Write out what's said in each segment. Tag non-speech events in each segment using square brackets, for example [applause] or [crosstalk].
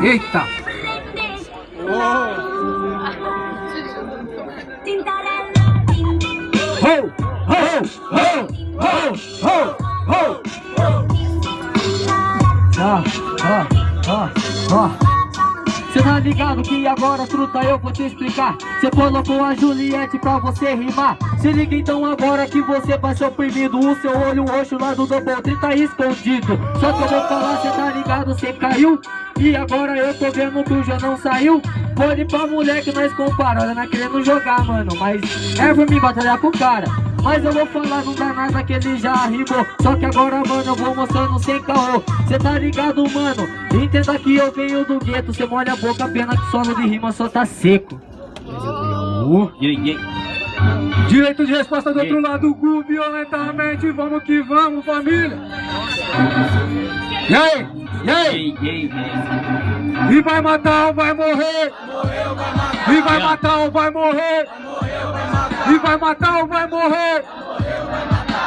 Eita! Ó. Cê tá ligado que agora, truta, eu vou te explicar Cê colocou a Juliette pra você rimar Se liga então agora que você vai ser oprimido O seu olho roxo lá do Double 30 tá escondido Só que eu vou falar, cê tá ligado, cê caiu E agora eu tô vendo que o já não saiu. Pode pra mulher que nós compara Ela não querendo jogar, mano. Mas é por mim batalhar com o cara. Mas eu vou falar, não dá nada que ele já rimou Só que agora, mano, eu vou mostrando sem caô. Cê tá ligado, mano? Entenda que eu venho do gueto. Cê molha a boca, pena que solo de rima só tá seco. Direito de resposta do outro lado, Gu, violentamente. Vamos que vamos, família. E aí? E aí? E vai matar ou vai morrer? E vai matar ou vai morrer? E vai matar ou vai morrer?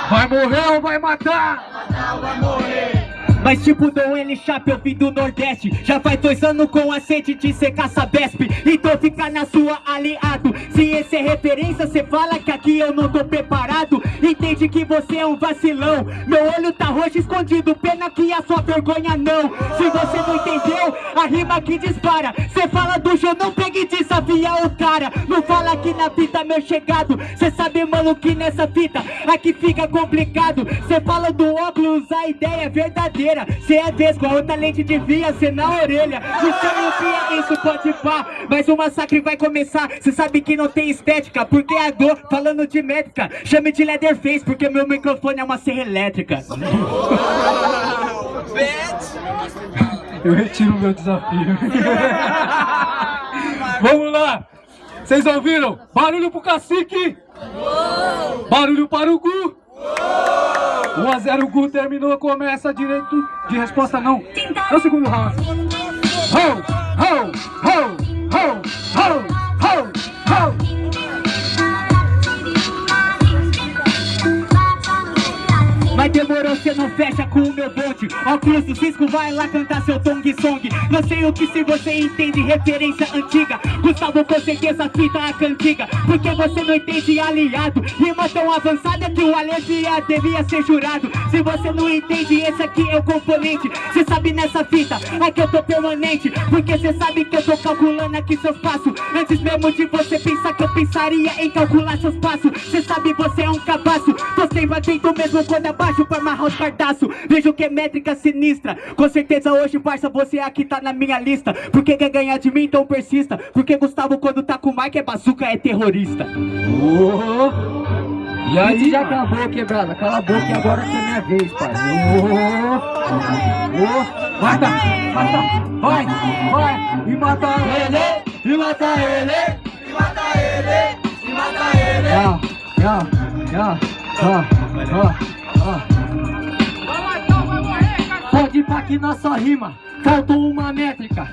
Vai morrer ou vai matar? Mas tipo Dom L Chap, eu vim do Nordeste Já faz dois anos com a sede de ser caça-besp Então fica na sua aliado Se esse é referência, cê fala que aqui eu não tô preparado Entende que você é um vacilão. Meu olho tá roxo escondido, pena que a sua vergonha não. Se você não entendeu, a rima que dispara. Cê fala do show, não pegue desafiar o cara. Não fala que na fita meu chegado. Cê sabe mano que nessa fita aqui fica complicado. Cê fala do óculos, a ideia é verdadeira. Cê é vesgo, a outra lente devia ser na orelha. No seu é isso pode pá Mas o massacre vai começar. Cê sabe que não tem estética Porque a dor, falando de métrica. Chame de Leatherface Porque meu microfone é uma serra elétrica. [laughs] Eu retiro o meu desafio. [laughs] Vamos lá. Vocês ouviram? Barulho pro cacique. Barulho para o Gu 1 a 0 Gu terminou, começa direito de resposta não. É o segundo round. Ho, ho, ho, ho, bonde Óculos do Cisco vai lá cantar seu Tong Song. Não sei o que se você entende referência antiga. Gustavo com certeza fita a cantiga. Porque você não entende aliado. Rima tão avançada que o Alesia devia ser jurado. Se você não entende esse aqui é o componente. Cê sabe nessa fita, aqui eu tô permanente. Porque cê sabe que eu tô calculando aqui seus passos. Antes mesmo de você pensar que eu pensaria em calcular seus passos. Cê sabe você é um cabaço. Tô sempre atento mesmo quando abaixo baixo pra amarrar os cardaços. Vejo que é métrica sinistra. Com certeza hoje, parça, você aqui tá na minha lista. Porque quer ganhar de mim, então persista? Porque Gustavo quando tá com o Mike é bazuca, é terrorista. Oh. E aí? já acabou, quebrada. Cala a boca e agora que é minha vez, pai oh. Oh. Mata, mata, vai, vai. E mata ele, e mata ele E mata ele, e mata ele. Ya, ya, ya, ya, ya Que nossa rima. Faltou uma métrica.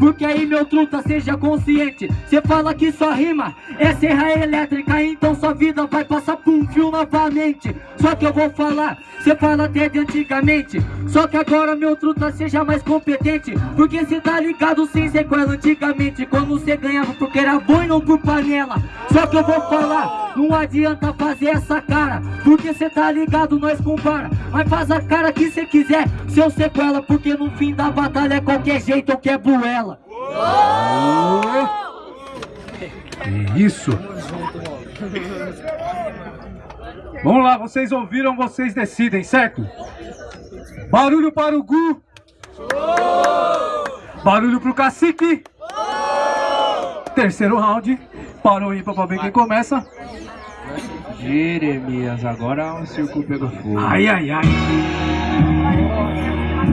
Porque aí meu truta seja consciente. Cê fala que só rima é serra elétrica Então sua vida vai passar por um fio novamente. Só que eu vou falar, cê fala até de antigamente. Só que agora meu truta seja mais competente. Porque cê tá ligado sem sequela antigamente. Quando cê ganhava porque era bom e não por panela Só que eu vou falar, não adianta fazer essa cara Porque cê tá ligado, nós compara Mas faz a cara que cê quiser, seu sequela Porque no fim da batalha é qualquer jeito ou quebro ela que isso! Vamos lá, vocês ouviram, vocês decidem, certo? Barulho para o Gu! Barulho para o cacique! Terceiro round, parou ímpar para ver quem começa. Jeremias, agora o circo pegou fogo. Ai, ai, ai.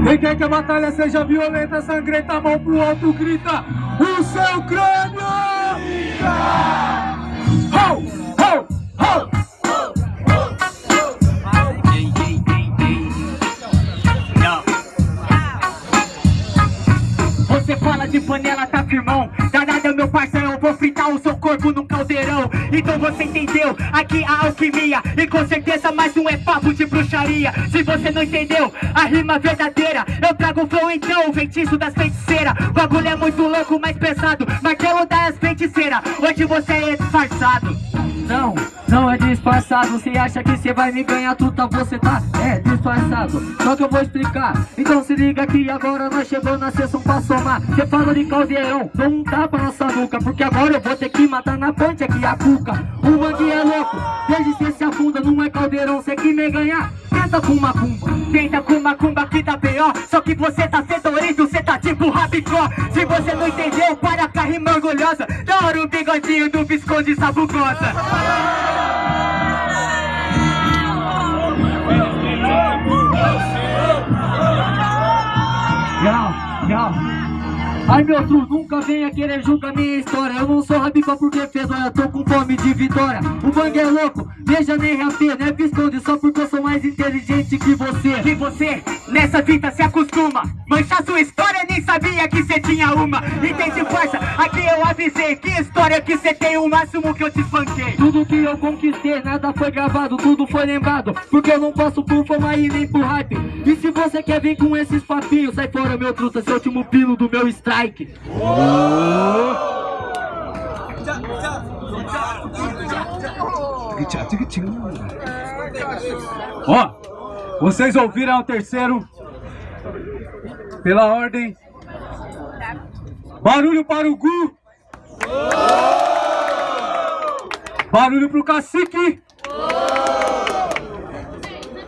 Quem quer que a batalha seja violenta, sangrenta, mão pro alto, grita o seu crânio! Ho, meu eu vou fritar o seu corpo num caldeirão. Então você entendeu, aqui a alquimia E com certeza mais um é papo de bruxaria. Se você não entendeu, a rima verdadeira Eu trago o flow então, o feitiço das feiticeiras. Bagulho é muito louco, mais pesado Martelo das feiticeiras, hoje você é disfarçado Não, é disfarçado Você acha que você vai me ganhar tudo, você tá? É disfarçado. Só que eu vou explicar. Então se liga que agora nós chegou na sessão pra somar. Você fala de caldeirão, dou um tapa na sua nuca Porque agora eu vou ter que matar na ponte aqui a cuca. O mangue é louco, desde cê se afunda Não é caldeirão, cê que me ganhar. Tenta com macumba Tenta com macumba que tá pior. Só que você tá fedorento, cê tá tipo rabicó. Se você não entendeu, para a rima orgulhosa. Da hora o bigodinho do Visconde Sabugosa. Ai meu tru, nunca venha querer julgar minha história. Eu não sou rabica porque fez, olha, tô com fome de vitória. O bang é louco, veja nem reafê, né? Visconde Só porque eu sou mais inteligente que você. Que você, nessa fita se acostuma. Manchar sua história, nem sabia que cê tinha uma. Entende força, aqui eu avisei Que história que cê tem, o máximo que eu te espanquei. Tudo que eu conquistei, nada foi gravado, tudo foi lembrado. Porque eu não posso por fama e nem por hype. E se você quer vir com esses papinhos, sai fora meu truta, seu último pino do meu strike Ó, vocês ouviram o terceiro pela ordem. Barulho para o Gu. Barulho pro cacique.